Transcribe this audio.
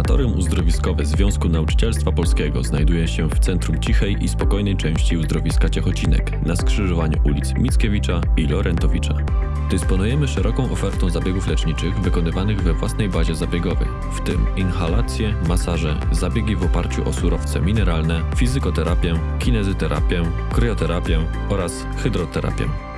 Sanatorium Uzdrowiskowe Związku Nauczycielstwa Polskiego znajduje się w centrum cichej i spokojnej części uzdrowiska Ciechocinek na skrzyżowaniu ulic Mickiewicza i Lorentowicza. Dysponujemy szeroką ofertą zabiegów leczniczych wykonywanych we własnej bazie zabiegowej, w tym inhalacje, masaże, zabiegi w oparciu o surowce mineralne, fizykoterapię, kinezyterapię, kryoterapię oraz hydroterapię.